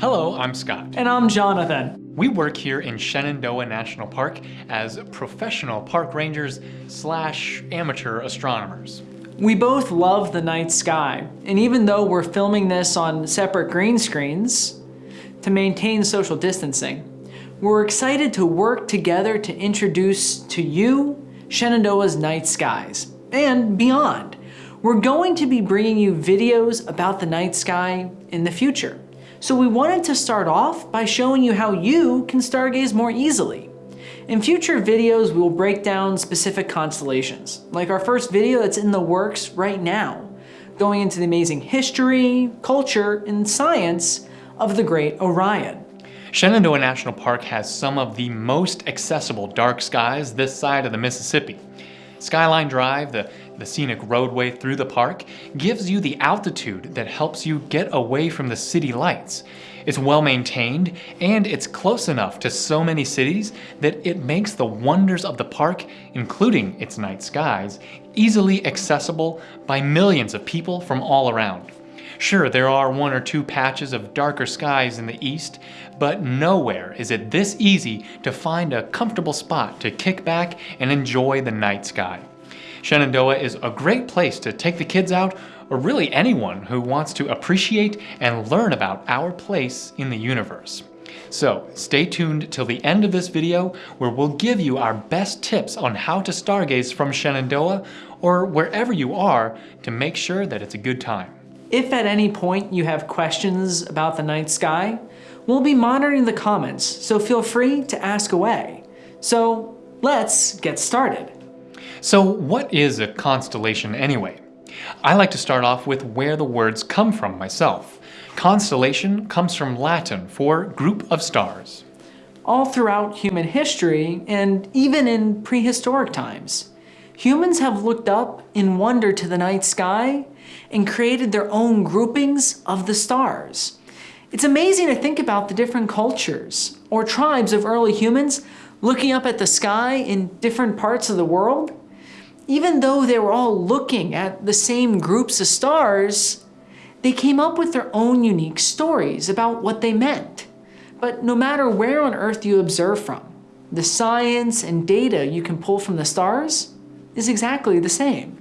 Hello, I'm Scott. And I'm Jonathan. We work here in Shenandoah National Park as professional park rangers slash amateur astronomers. We both love the night sky, and even though we're filming this on separate green screens to maintain social distancing, we're excited to work together to introduce to you Shenandoah's night skies and beyond. We're going to be bringing you videos about the night sky in the future. So we wanted to start off by showing you how you can stargaze more easily. In future videos, we will break down specific constellations, like our first video that's in the works right now, going into the amazing history, culture, and science of the great Orion. Shenandoah National Park has some of the most accessible dark skies this side of the Mississippi. Skyline Drive, the, the scenic roadway through the park, gives you the altitude that helps you get away from the city lights. It's well maintained and it's close enough to so many cities that it makes the wonders of the park, including its night skies, easily accessible by millions of people from all around. Sure, there are one or two patches of darker skies in the east, but nowhere is it this easy to find a comfortable spot to kick back and enjoy the night sky. Shenandoah is a great place to take the kids out, or really anyone who wants to appreciate and learn about our place in the universe. So stay tuned till the end of this video where we'll give you our best tips on how to stargaze from Shenandoah or wherever you are to make sure that it's a good time. If at any point you have questions about the night sky, we'll be monitoring the comments, so feel free to ask away. So let's get started. So what is a constellation anyway? I like to start off with where the words come from myself. Constellation comes from Latin for group of stars. All throughout human history, and even in prehistoric times, humans have looked up in wonder to the night sky and created their own groupings of the stars. It's amazing to think about the different cultures or tribes of early humans looking up at the sky in different parts of the world. Even though they were all looking at the same groups of stars, they came up with their own unique stories about what they meant. But no matter where on Earth you observe from, the science and data you can pull from the stars is exactly the same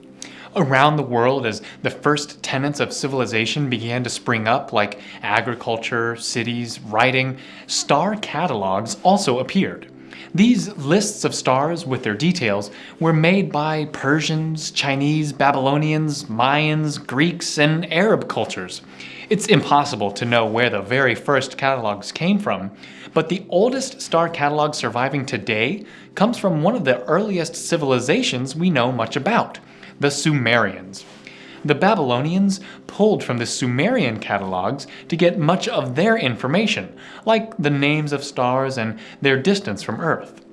around the world as the first tenets of civilization began to spring up, like agriculture, cities, writing, star catalogs also appeared. These lists of stars with their details were made by Persians, Chinese, Babylonians, Mayans, Greeks, and Arab cultures. It's impossible to know where the very first catalogs came from, but the oldest star catalog surviving today comes from one of the earliest civilizations we know much about, the Sumerians. The Babylonians pulled from the Sumerian catalogs to get much of their information, like the names of stars and their distance from Earth.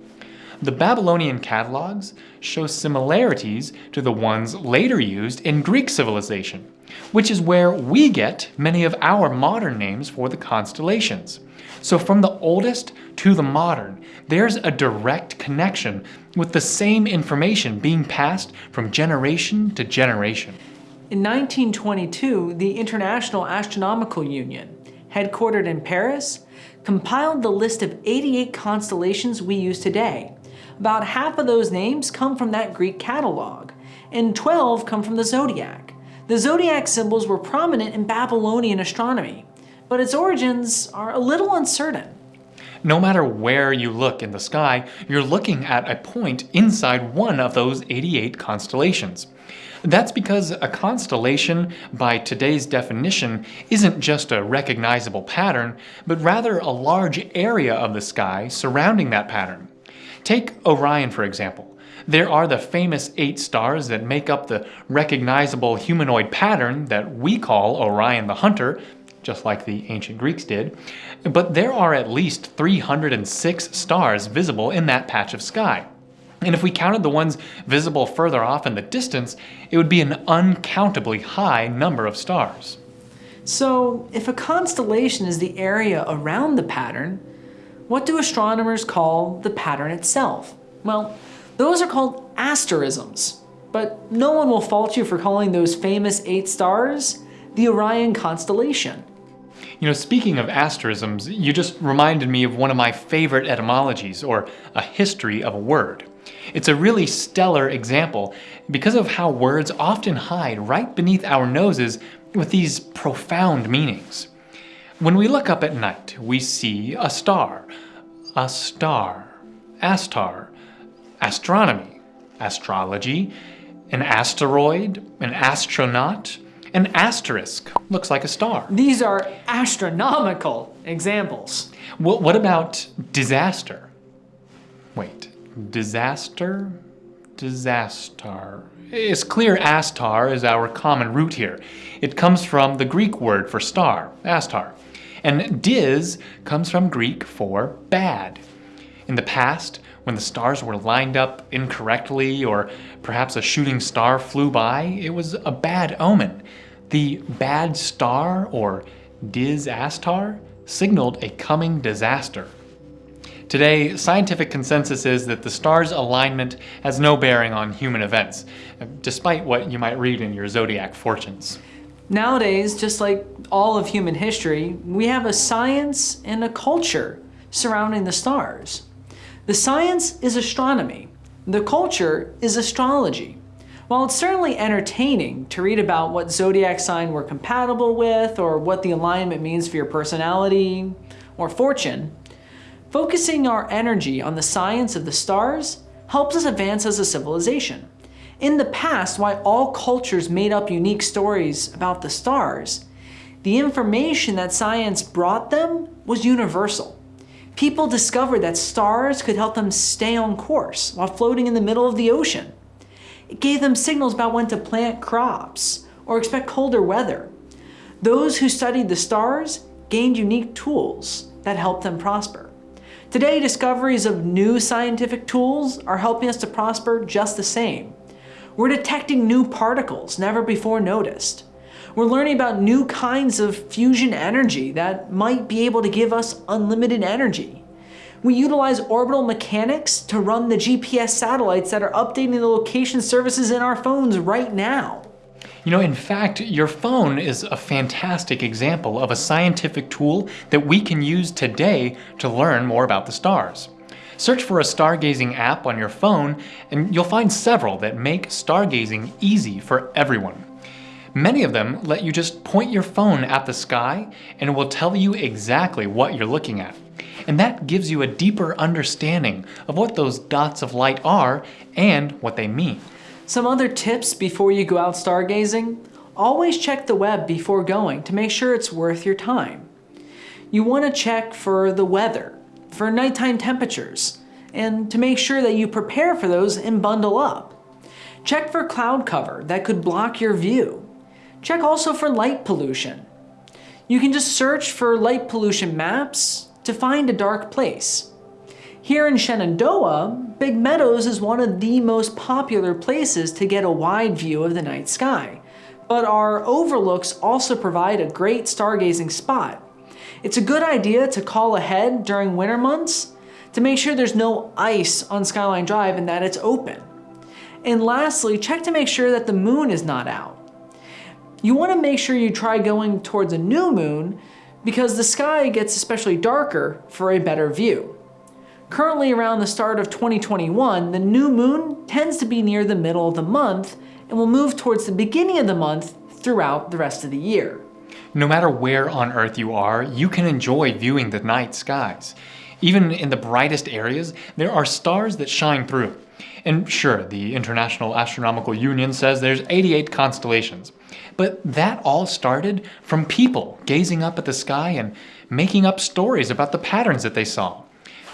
The Babylonian catalogs show similarities to the ones later used in Greek civilization, which is where we get many of our modern names for the constellations. So from the oldest to the modern, there's a direct connection with the same information being passed from generation to generation. In 1922, the International Astronomical Union, headquartered in Paris, compiled the list of 88 constellations we use today. About half of those names come from that Greek catalog, and 12 come from the zodiac. The zodiac symbols were prominent in Babylonian astronomy, but its origins are a little uncertain. No matter where you look in the sky, you're looking at a point inside one of those 88 constellations. That's because a constellation, by today's definition, isn't just a recognizable pattern, but rather a large area of the sky surrounding that pattern. Take Orion for example. There are the famous eight stars that make up the recognizable humanoid pattern that we call Orion the Hunter, just like the ancient Greeks did, but there are at least 306 stars visible in that patch of sky. And if we counted the ones visible further off in the distance, it would be an uncountably high number of stars. So, if a constellation is the area around the pattern, what do astronomers call the pattern itself? Well, those are called asterisms. But no one will fault you for calling those famous eight stars the Orion constellation. You know, speaking of asterisms, you just reminded me of one of my favorite etymologies, or a history of a word. It's a really stellar example because of how words often hide right beneath our noses with these profound meanings. When we look up at night, we see a star, a star, aster, astronomy, astrology, an asteroid, an astronaut, an asterisk looks like a star. These are astronomical examples. Well, what about disaster? Disaster? Disaster. It's clear aster is our common root here. It comes from the Greek word for star, aster. And dis comes from Greek for bad. In the past, when the stars were lined up incorrectly or perhaps a shooting star flew by, it was a bad omen. The bad star, or disaster, signaled a coming disaster. Today, scientific consensus is that the star's alignment has no bearing on human events, despite what you might read in your zodiac fortunes. Nowadays, just like all of human history, we have a science and a culture surrounding the stars. The science is astronomy. The culture is astrology. While it's certainly entertaining to read about what zodiac sign we're compatible with or what the alignment means for your personality or fortune, focusing our energy on the science of the stars helps us advance as a civilization. In the past, while all cultures made up unique stories about the stars, the information that science brought them was universal. People discovered that stars could help them stay on course while floating in the middle of the ocean. It gave them signals about when to plant crops or expect colder weather. Those who studied the stars gained unique tools that helped them prosper. Today, discoveries of new scientific tools are helping us to prosper just the same. We're detecting new particles never before noticed. We're learning about new kinds of fusion energy that might be able to give us unlimited energy. We utilize orbital mechanics to run the GPS satellites that are updating the location services in our phones right now. You know, in fact, your phone is a fantastic example of a scientific tool that we can use today to learn more about the stars. Search for a stargazing app on your phone and you'll find several that make stargazing easy for everyone. Many of them let you just point your phone at the sky and it will tell you exactly what you're looking at and that gives you a deeper understanding of what those dots of light are and what they mean. Some other tips before you go out stargazing? Always check the web before going to make sure it's worth your time. You want to check for the weather, for nighttime temperatures, and to make sure that you prepare for those and bundle up. Check for cloud cover that could block your view. Check also for light pollution. You can just search for light pollution maps to find a dark place. Here in Shenandoah, Big Meadows is one of the most popular places to get a wide view of the night sky. But our overlooks also provide a great stargazing spot. It's a good idea to call ahead during winter months to make sure there's no ice on Skyline Drive and that it's open. And lastly, check to make sure that the moon is not out. You want to make sure you try going towards a new moon because the sky gets especially darker for a better view. Currently around the start of 2021, the new moon tends to be near the middle of the month and will move towards the beginning of the month throughout the rest of the year. No matter where on Earth you are, you can enjoy viewing the night skies. Even in the brightest areas, there are stars that shine through. And sure, the International Astronomical Union says there's 88 constellations. But that all started from people gazing up at the sky and making up stories about the patterns that they saw.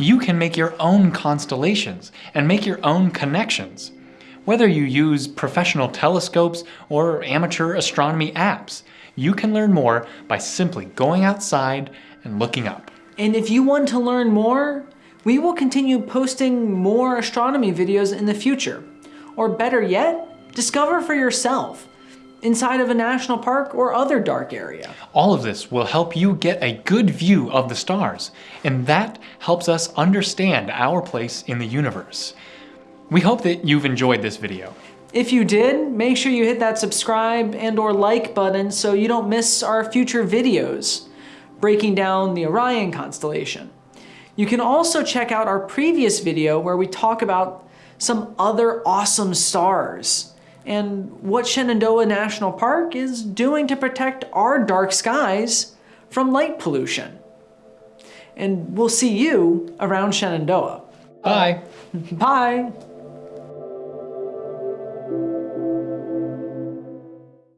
You can make your own constellations and make your own connections. Whether you use professional telescopes or amateur astronomy apps, you can learn more by simply going outside and looking up. And if you want to learn more, we will continue posting more astronomy videos in the future. Or better yet, discover for yourself inside of a national park or other dark area. All of this will help you get a good view of the stars, and that helps us understand our place in the universe. We hope that you've enjoyed this video. If you did, make sure you hit that subscribe and or like button so you don't miss our future videos. breaking down the Orion constellation. You can also check out our previous video where we talk about some other awesome stars and what Shenandoah National Park is doing to protect our dark skies from light pollution. And we'll see you around Shenandoah. Bye. Bye!